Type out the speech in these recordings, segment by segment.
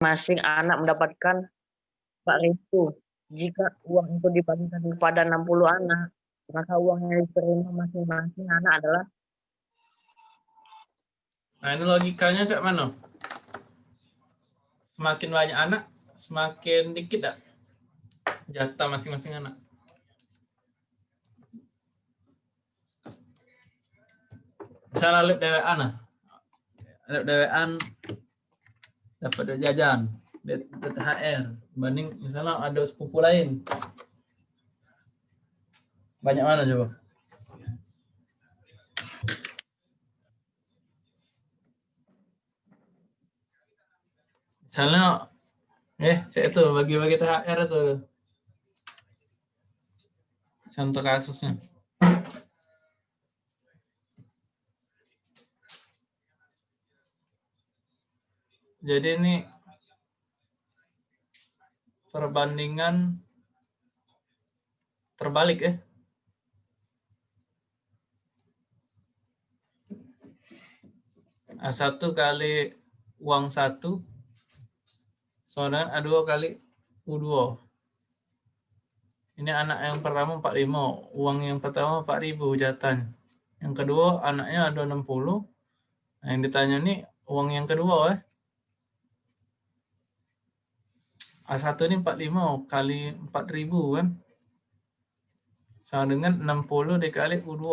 masing anak mendapatkan 4.000. Jika uang itu dibagikan kepada 60 anak, maka uang yang diterima masing-masing anak adalah Nah, ini logikanya cak mana? Semakin banyak anak, semakin dikit tak? Jatah masing-masing anak. Misalnya lip dewean nah. Lip dewean dapat jajan, THR. Banding misalnya ada sepupu lain. Banyak mana coba? Misalnya, eh, saya itu bagi-bagi THR itu. Contoh kasusnya. Jadi ini perbandingan terbalik ya. A1 kali uang 1 sama A2 kali U2. Ini anak yang pertama 45, uang yang pertama 4000 jatahnya. Yang kedua anaknya ada 60. Nah, yang ditanya nih uang yang kedua eh. A1 ini 45 kali 4000 kan. Sama dengan 60 dikali U2.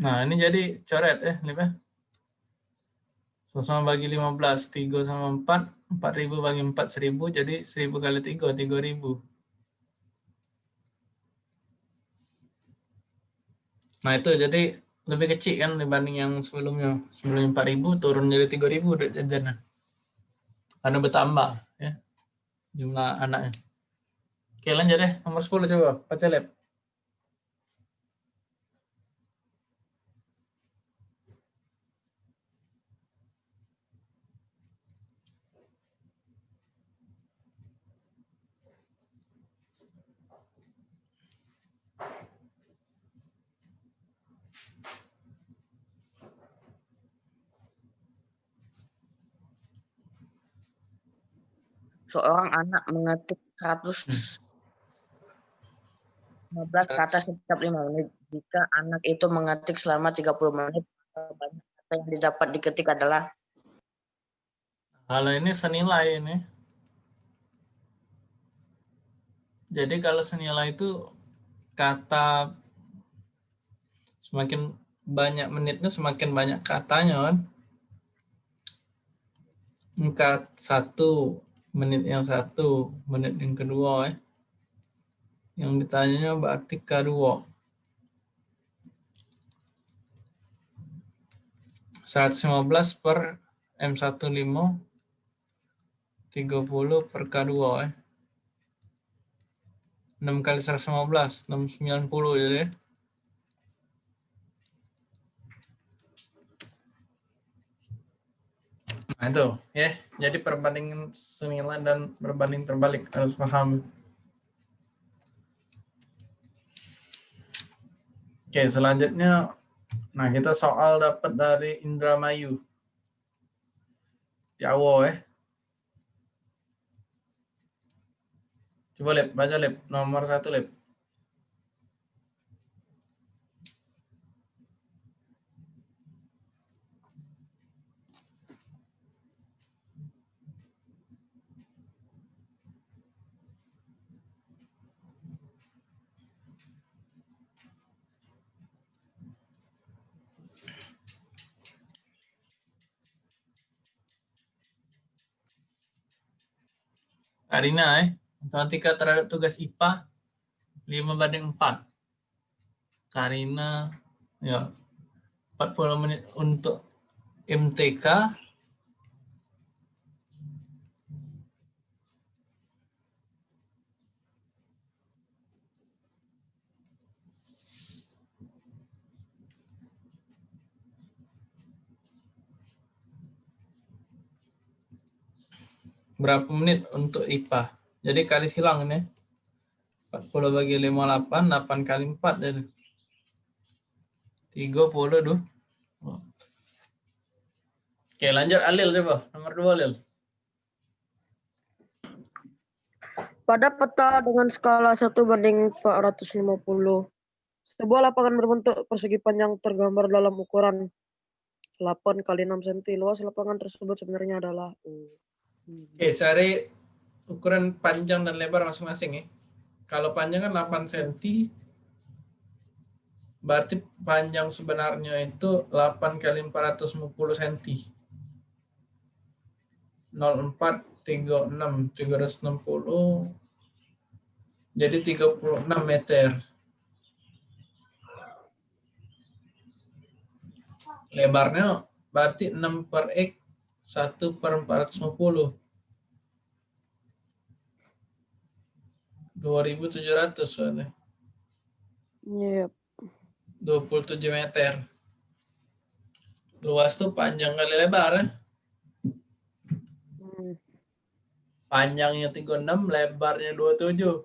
Nah, ini jadi coret ya, Lip ya. Sama bagi 15, 3 sama 4, 4000 bagi 4, 1000, jadi 1000 kali 3, 3000. Nah, itu jadi lebih kecil kan dibanding yang sebelumnya. Sebelum 4000 turun jadi 3000 duit jajannya. Karena bertambah ya jumlah anaknya. Oke, lanjut deh. Nomor 10 coba, baca lab. Seorang anak mengetik 115 kata setiap 5 menit. Jika anak itu mengetik selama 30 menit, banyak kata yang didapat diketik adalah Kalau ini senilai ini. Jadi kalau senilai itu kata semakin banyak menitnya semakin banyak katanya kan. Kat satu menit yang satu, menit yang kedua. Eh. Yang ditanyanya berarti kedua. 115 per M15 30 per K2 eh. 6 kali 115 690 jadi. Nah itu ya, jadi perbandingan senilai dan berbanding terbalik harus paham. Oke, selanjutnya nah kita soal dapat dari Indramayu. Jawa ya. Coba lihat, baca lihat nomor satu lihat. Karina eh. Matematika terhadap tugas IPA 5 banding 4. Karina ya 40 menit untuk MTK berapa menit untuk IPA. Jadi kali silang ini. 40 bagi 58, 8 kali 4 jadi 30 tuh. Oke, lanjut Alil coba. Nomor 2 Alil. Pada peta dengan skala 1 banding 450, sebuah lapangan berbentuk persegi panjang tergambar dalam ukuran 8 kali 6 cm. Luas lapangan tersebut sebenarnya adalah. Oke, cari ukuran panjang dan lebar masing-masing ya. Kalau panjang kan 8 cm, berarti panjang sebenarnya itu 8 kali 450 cm. 04 36 360 jadi 36 meter. Lebarnya berarti 6 per X 1 per 450. 2700 soalnya. Yep. 27 meter. Luas tuh panjang kali lebar ya. Hmm. Panjangnya 36, lebarnya 27.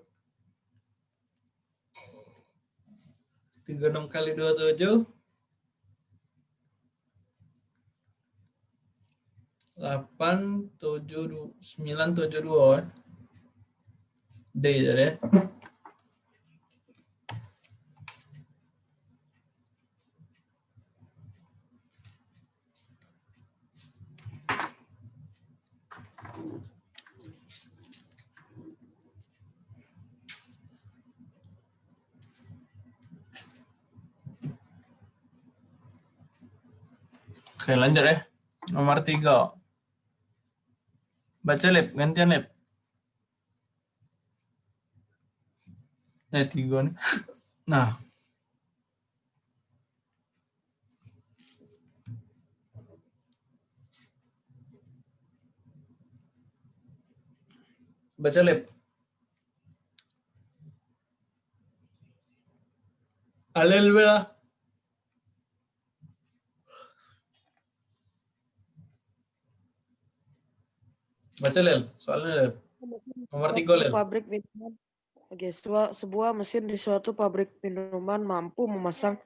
36 kali 27 8 7 9 7 2 D jadi ya. Oke lanjut ya. Nomor tiga. Baca lip, gantian lip. Eh tiga nih. Nah. Baca lip. Alel Baca Lel, soalnya Lel. Nomor tiga Lel. Pabrik minuman. Oke, sebuah, sebuah mesin di suatu pabrik minuman mampu memasang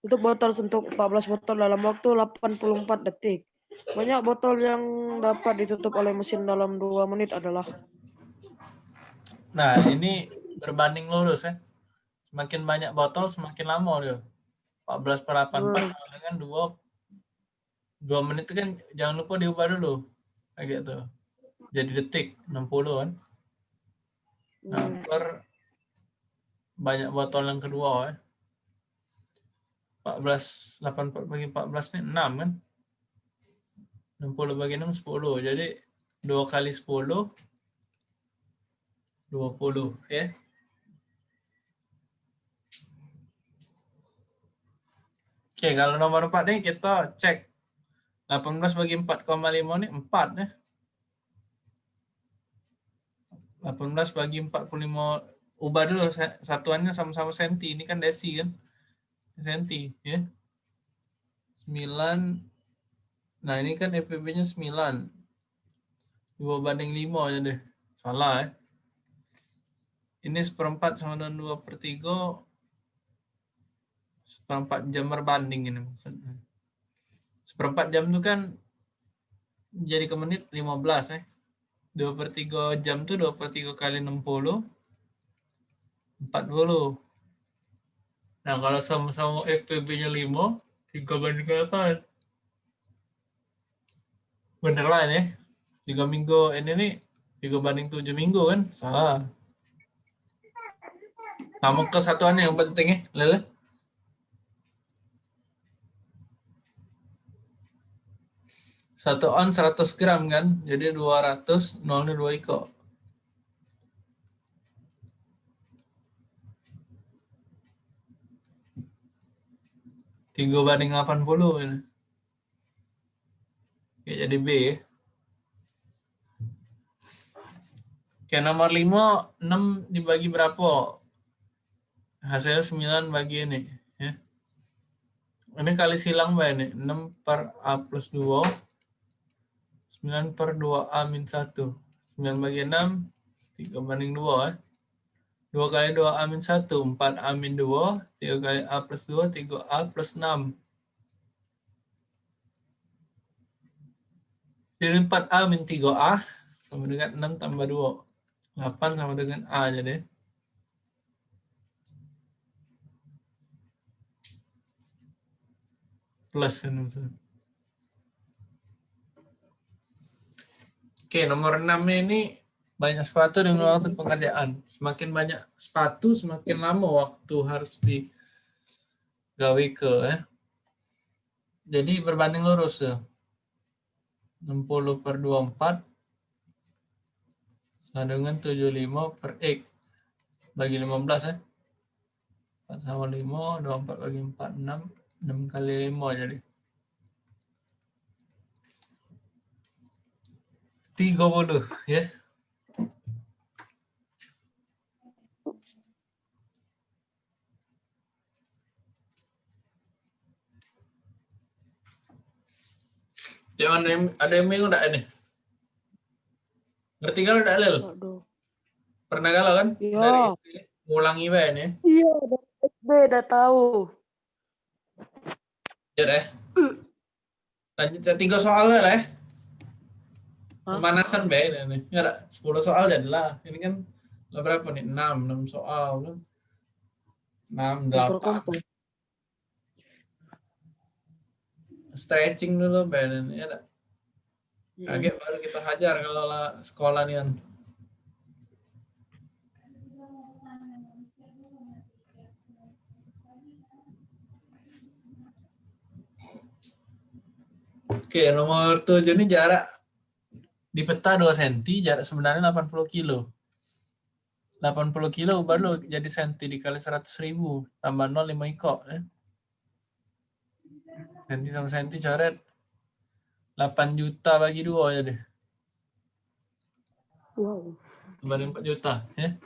tutup botol untuk 14 botol dalam waktu 84 detik. Banyak botol yang dapat ditutup oleh mesin dalam 2 menit adalah Nah, ini berbanding lurus ya. Semakin banyak botol, semakin lama dia. 14 per 84 Hmm. sama dengan 2 2 menit itu kan jangan lupa diubah dulu. Kayak gitu. Jadi detik 60 kan. Nah, per banyak botol yang kedua ya. 14 84 bagi 14 ini 6 kan. 60 bagi 6 10. Jadi 2 kali 10 20 ya. Oke, kalau nomor 4 nih kita cek 18 bagi 4,5 ini 4 ya. 18 bagi 45 ubah dulu sa- satuannya sama-sama senti. Ini kan desi kan. Senti ya. 9 Nah, ini kan FPB-nya 9. 2 banding 5 aja deh. Salah ya. Ini seperempat sama dengan 2 per 3. Seperempat jam berbanding ini maksudnya. Seperempat jam itu kan jadi ke menit 15 ya. 2 per 3 jam tuh 2 per 3 kali 60. 40. Nah kalau sama-sama FPB-nya 5, 3 banding 8. Bener lah ini. 3 minggu ini nih 3 banding 7 minggu kan? Salah. Kamu kesatuannya yang penting ya, Lele. Satu on 100 gram kan, jadi 200, nolnya 2 iko. Tiga banding 80 ini. Oke, jadi B. Oke, nomor 5, 6 dibagi berapa? Hasilnya 9 bagi ini. Ya. Ini kali silang Mbak ini. 6 per A plus 2. 9 per 2A min 1. 9 bagi 6. 3 banding 2. Ya. 2 kali 2 A min 1, 4 A min 2, 3 kali A plus 2, 3 A plus 6. Jadi 4A min 3A sama dengan 6 tambah 2. 8 sama dengan A jadi. Plus ini maksudnya. Oke, nomor 6 ini banyak sepatu dengan waktu pengerjaan. Semakin banyak sepatu, semakin lama waktu harus digawe ke ya. Jadi berbanding lurus ya. 60 per 24 sama dengan 75 per X bagi 15 ya. 4 sama 5, 24 bagi 4, 6. 6 kali 5 jadi. 30 ya. Cuman ada yang, ada yang bingung enggak ini? Ngerti kalau enggak, Lel? Pernah galau kan? Iya. Dari SD. Ngulangi bae ini. Iya, dari SD udah tahu. Ya deh. Lanjut ya, tiga soal lah ya. Pemanasan bae ini. Ya ada 10 soal jadilah. Ini kan lah berapa nih? 6, 6 soal. 6, 8. Berkompo. Stretching dulu bae ini. Ya. Kaget baru kita hajar kalau lah sekolah nih kan. Oke, nomor 7 ini jarak di peta 2 cm, jarak sebenarnya 80 kilo. 80 kilo baru jadi senti dikali 100 ribu, tambah 0 5 iko. Ya. Senti sama senti coret 8 juta bagi 2 ya deh. Wow. Kembali 4 juta ya.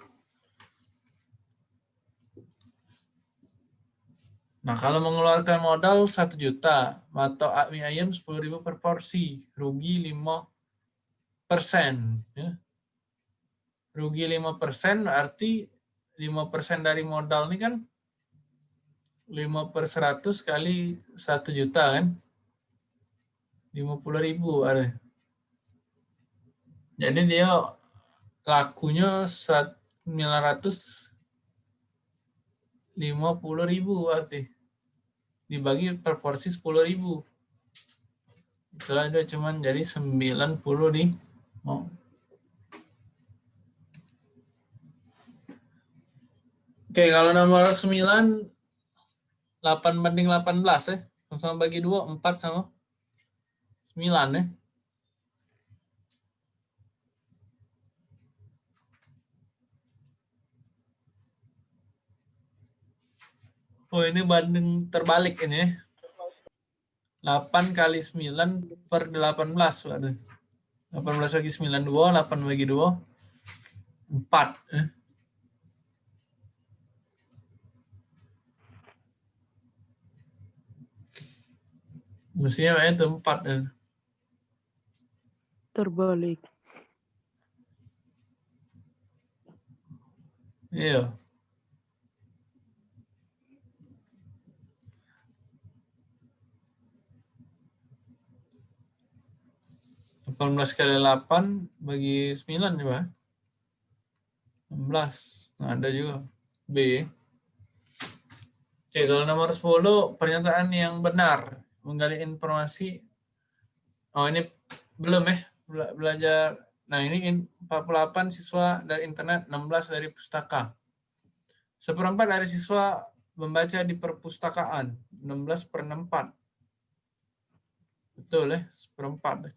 Nah, kalau mengeluarkan modal 1 juta, atau mie ayam 10.000 per porsi, rugi 5 persen. Ya. Rugi 5 persen berarti 5 persen dari modal ini kan 5 per 100 kali 1 juta kan. 50 ribu ada. Jadi dia lakunya 950 ribu berarti. Dibagi per porsi 10 ribu. Itulah dia cuman jadi 90 di oh. Oke, kalau nomor 9 8 banding 18 ya. Sama bagi 2 4 sama 9 ya. Oh ini banding terbalik ini ya. 8 kali 9 per 18 waduh. 18 bagi 9 2, 8 bagi 2 4 eh. Mestinya itu 4 eh. Terbalik. Iya. Delapan belas kali delapan bagi sembilan coba. Enam belas. Nah, ada juga. B. Oke, kalau nomor 10, pernyataan yang benar. Menggali informasi. Oh, ini belum ya. Bela- Belajar. Nah, ini in- 48 siswa dari internet, 16 dari pustaka. Seperempat dari siswa membaca di perpustakaan, 16 per 64. Betul ya, seperempat.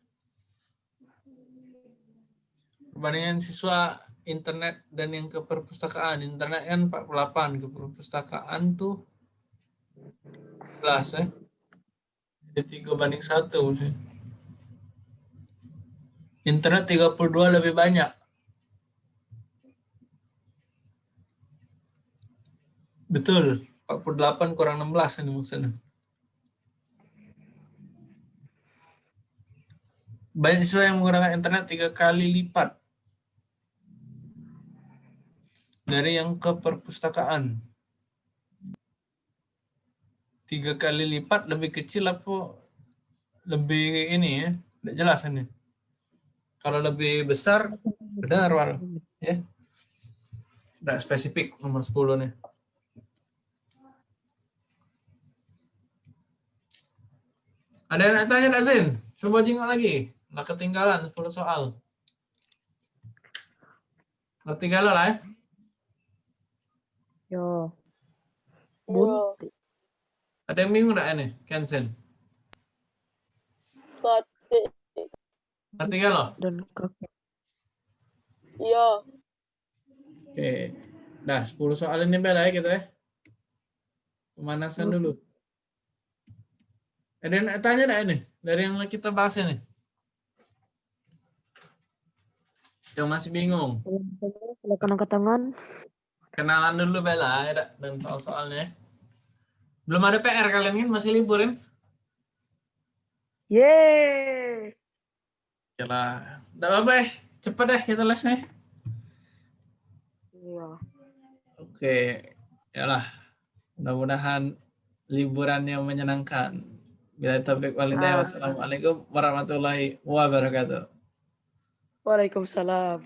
Perbandingan siswa internet dan yang ke perpustakaan. Internet kan 48, ke perpustakaan tuh 11 ya. Jadi 3 banding 1 sih. Internet 32 lebih banyak. Betul, 48 kurang 16 ini maksudnya. Banyak siswa yang menggunakan internet tiga kali lipat. dari yang ke perpustakaan. Tiga kali lipat lebih kecil apa lebih ini ya? Tidak jelas ini. Kalau lebih besar, benar Wal. Ya. Tidak spesifik nomor 10 nih. Ada yang tanya tak Zin? Coba jengok lagi. Nggak ketinggalan 10 soal. Nggak ketinggalan lah ya. Yo. Iya. Bun. Ada yang bingung nggak ini? Kensen. Sate. Ngerti nggak lo? Iya. Oke. Dah 10 soal ini bela ya kita ya. Pemanasan dulu. Ada yang tanya nggak ini? Dari yang kita bahas ini. Yang masih bingung. Silakan angkat tangan. Kenalan dulu Bella ya, dan soal-soalnya. Belum ada PR kalian kan masih libur kan? Yeay. Yalah. Enggak apa-apa ya. Cepet deh kita les nih. Iya. Oke. Yalah. Mudah-mudahan liburan yang menyenangkan. Bila topik walidah. Ah. Wassalamualaikum warahmatullahi wabarakatuh. ওয়ালাইকুম সালাম।